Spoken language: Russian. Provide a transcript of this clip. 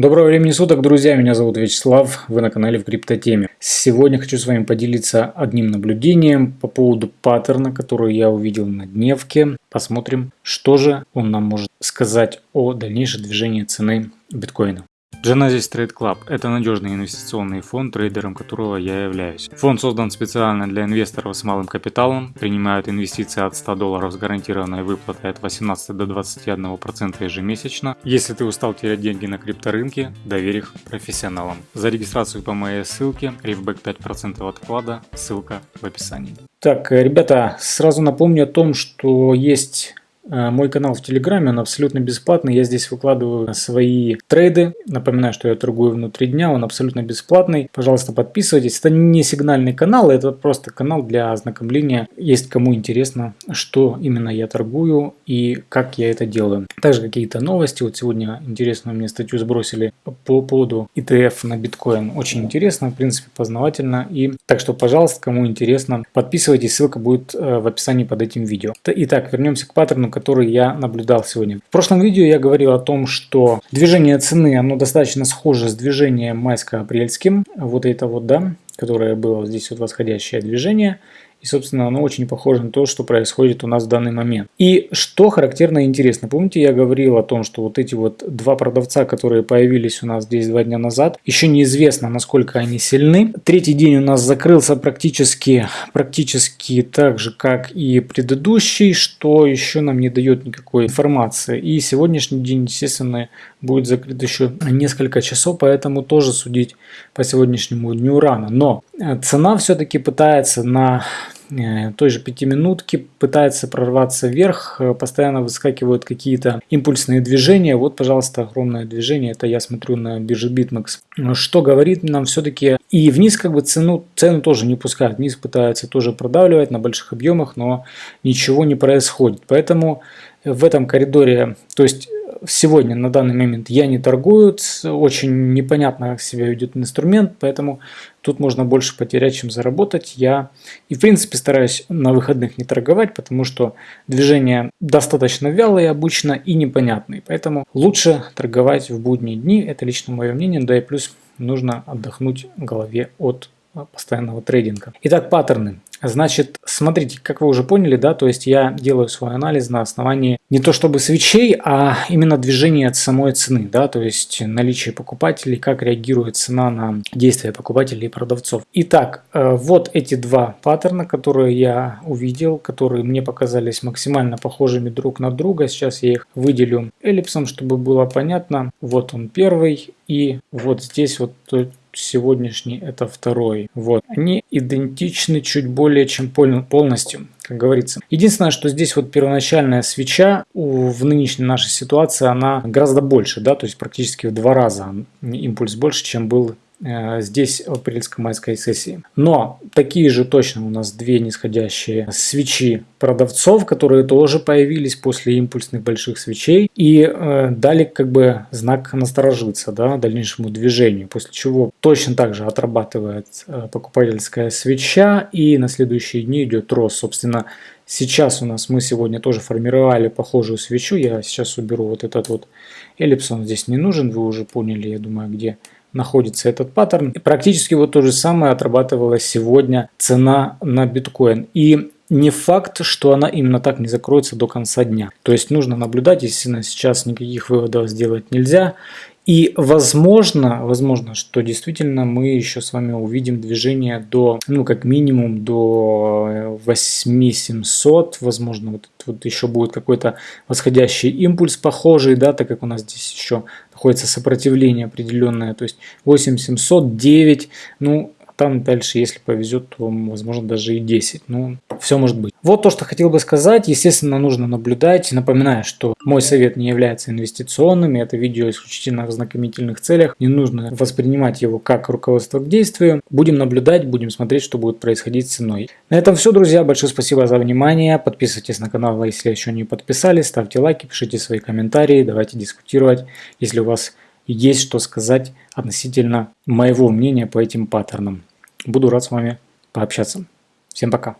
Доброго времени суток, друзья! Меня зовут Вячеслав, вы на канале в криптотеме. Сегодня хочу с вами поделиться одним наблюдением по поводу паттерна, который я увидел на дневке. Посмотрим, что же он нам может сказать о дальнейшем движении цены биткоина. Genesis Trade Club – это надежный инвестиционный фонд, трейдером которого я являюсь. Фонд создан специально для инвесторов с малым капиталом, принимают инвестиции от 100 долларов с гарантированной выплатой от 18 до 21% ежемесячно. Если ты устал терять деньги на крипторынке, доверь их профессионалам. За регистрацию по моей ссылке, рифбэк 5% от вклада, ссылка в описании. Так, ребята, сразу напомню о том, что есть Э, мой канал в Телеграме, он абсолютно бесплатный. Я здесь выкладываю свои трейды. Напоминаю, что я торгую внутри дня, он абсолютно бесплатный. Пожалуйста, подписывайтесь. Это не сигнальный канал, это просто канал для ознакомления. Есть кому интересно, что именно я торгую и как я это делаю. Также какие-то новости. Вот сегодня интересную мне статью сбросили по поводу ETF на биткоин. Очень интересно, в принципе, познавательно. И так что, пожалуйста, кому интересно, подписывайтесь. Ссылка будет э, в описании под этим видео. Итак, вернемся к паттерну, который я наблюдал сегодня. В прошлом видео я говорил о том, что движение цены, оно достаточно схоже с движением майско-апрельским. Вот это вот, да, которое было здесь вот восходящее движение. И, собственно, оно очень похоже на то, что происходит у нас в данный момент. И что характерно и интересно. Помните, я говорил о том, что вот эти вот два продавца, которые появились у нас здесь два дня назад, еще неизвестно, насколько они сильны. Третий день у нас закрылся практически, практически так же, как и предыдущий, что еще нам не дает никакой информации. И сегодняшний день, естественно, будет закрыт еще несколько часов, поэтому тоже судить по сегодняшнему дню рано. Но цена все-таки пытается на Э, той же пятиминутки пытается прорваться вверх, э, постоянно выскакивают какие-то импульсные движения. Вот, пожалуйста, огромное движение, это я смотрю на бирже BitMEX. Что говорит нам все-таки, и вниз как бы цену, цену тоже не пускают, вниз пытаются тоже продавливать на больших объемах, но ничего не происходит. Поэтому в этом коридоре, то есть сегодня на данный момент я не торгую, очень непонятно как себя ведет инструмент, поэтому тут можно больше потерять, чем заработать. Я и в принципе стараюсь на выходных не торговать, потому что движения достаточно вялые обычно и непонятные, поэтому лучше торговать в будние дни, это лично мое мнение, да и плюс нужно отдохнуть голове от постоянного трейдинга. Итак, паттерны. Значит, смотрите, как вы уже поняли, да, то есть я делаю свой анализ на основании не то чтобы свечей, а именно движения от самой цены, да, то есть наличие покупателей, как реагирует цена на действия покупателей и продавцов. Итак, э, вот эти два паттерна, которые я увидел, которые мне показались максимально похожими друг на друга. Сейчас я их выделю эллипсом, чтобы было понятно. Вот он первый и вот здесь вот сегодняшний это второй. Вот. Они идентичны чуть более чем полностью, как говорится. Единственное, что здесь вот первоначальная свеча у, в нынешней нашей ситуации, она гораздо больше, да, то есть практически в два раза импульс больше, чем был здесь в апрельско-майской сессии. Но такие же точно у нас две нисходящие свечи продавцов, которые тоже появились после импульсных больших свечей и э, дали как бы знак насторожиться да, дальнейшему движению, после чего точно так же отрабатывает э, покупательская свеча и на следующие дни идет рост. Собственно, сейчас у нас мы сегодня тоже формировали похожую свечу. Я сейчас уберу вот этот вот эллипс, он здесь не нужен, вы уже поняли, я думаю, где находится этот паттерн. И практически вот то же самое отрабатывалась сегодня цена на биткоин. И не факт, что она именно так не закроется до конца дня. То есть нужно наблюдать, естественно, сейчас никаких выводов сделать нельзя. И возможно, возможно, что действительно мы еще с вами увидим движение до, ну как минимум до 8700, возможно вот, вот еще будет какой-то восходящий импульс похожий, да, так как у нас здесь еще находится сопротивление определенное, то есть 8700, 9, ну там дальше, если повезет, то возможно даже и 10. Ну, все может быть. Вот то, что хотел бы сказать. Естественно, нужно наблюдать. Напоминаю, что мой совет не является инвестиционным. Это видео исключительно в знакомительных целях. Не нужно воспринимать его как руководство к действию. Будем наблюдать, будем смотреть, что будет происходить с ценой. На этом все, друзья. Большое спасибо за внимание. Подписывайтесь на канал, если еще не подписались. Ставьте лайки, пишите свои комментарии. Давайте дискутировать, если у вас есть что сказать относительно моего мнения по этим паттернам. Буду рад с вами пообщаться. Всем пока.